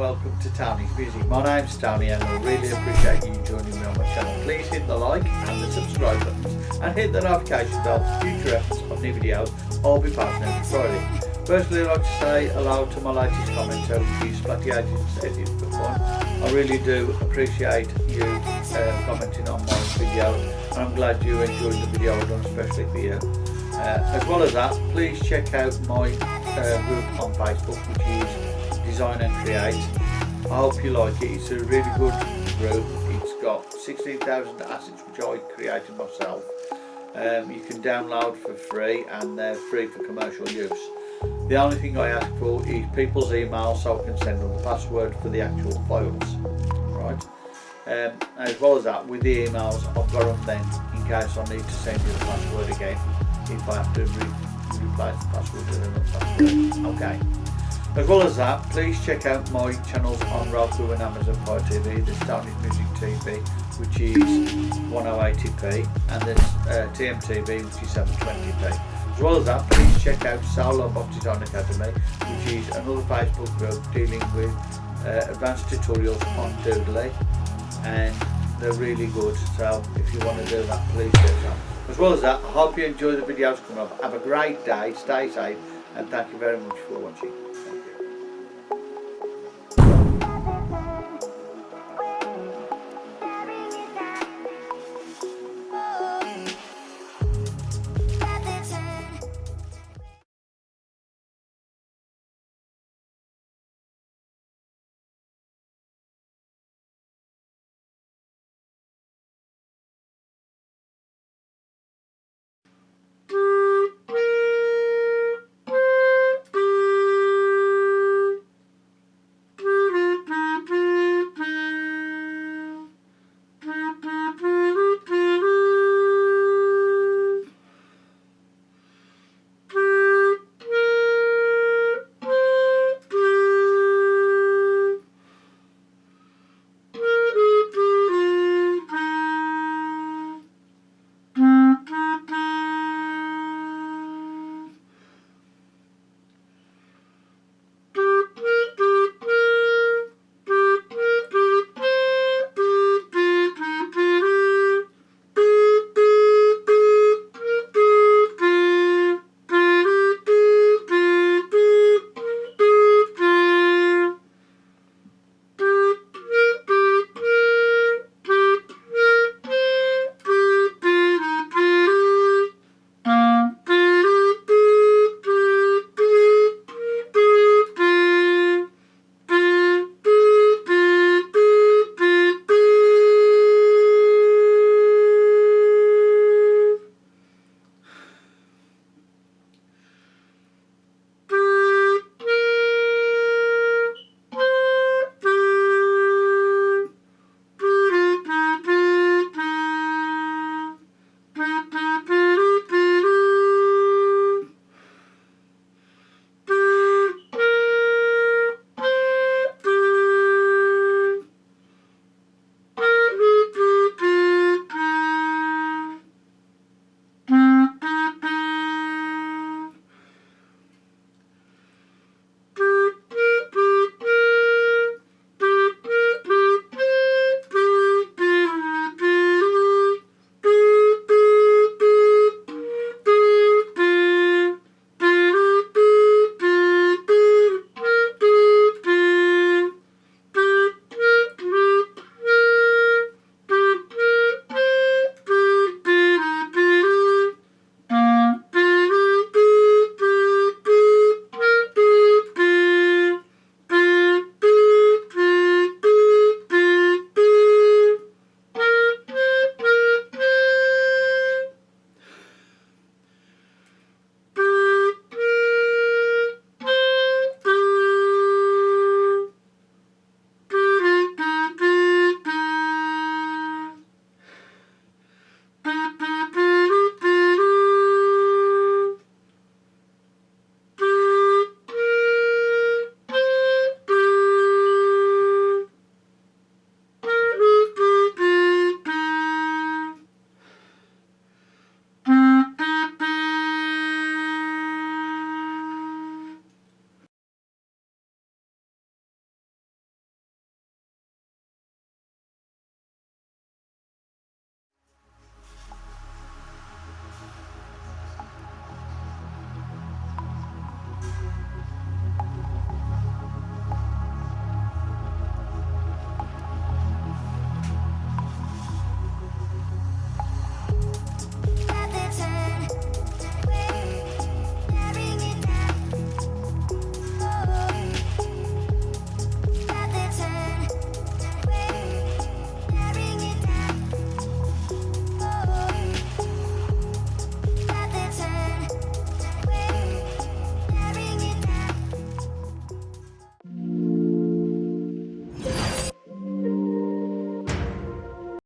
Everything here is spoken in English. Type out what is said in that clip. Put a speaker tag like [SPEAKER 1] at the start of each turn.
[SPEAKER 1] welcome to Tony's Music. My name's Tony and I really appreciate you joining me on my channel. Please hit the like and the subscribe buttons and hit the notification bell for future episodes of new videos I'll be posting every Friday. Firstly, I'd like to say hello to my latest commenter, which is Splatty Agent said it for fun. I really do appreciate you uh, commenting on my video and I'm glad you enjoyed the video I've done especially for you. Uh, as well as that, please check out my uh, group on Facebook, which is Design and Create. I hope you like it. It's a really good group. It's got 16,000 assets which I created myself. Um, you can download for free and they're free for commercial use. The only thing I ask for is people's email so I can send them the password for the actual files. Right. Um, as well as that, with the emails, I've got them then in case I need to send you the password again if I have to re replace the password with another password. Okay. As well as that, please check out my channels on Roku and Amazon Fire TV. There's Tony's Music TV, which is 1080p, and there's uh, TMTV, which is 720p. As well as that, please check out Soul Robot Design Academy, which is another Facebook group dealing with uh, advanced tutorials on Doodly, and they're really good. So if you want to do that, please do that. As well as that, I hope you enjoy the videos coming up. Have a great day, stay safe, and thank you very much for watching.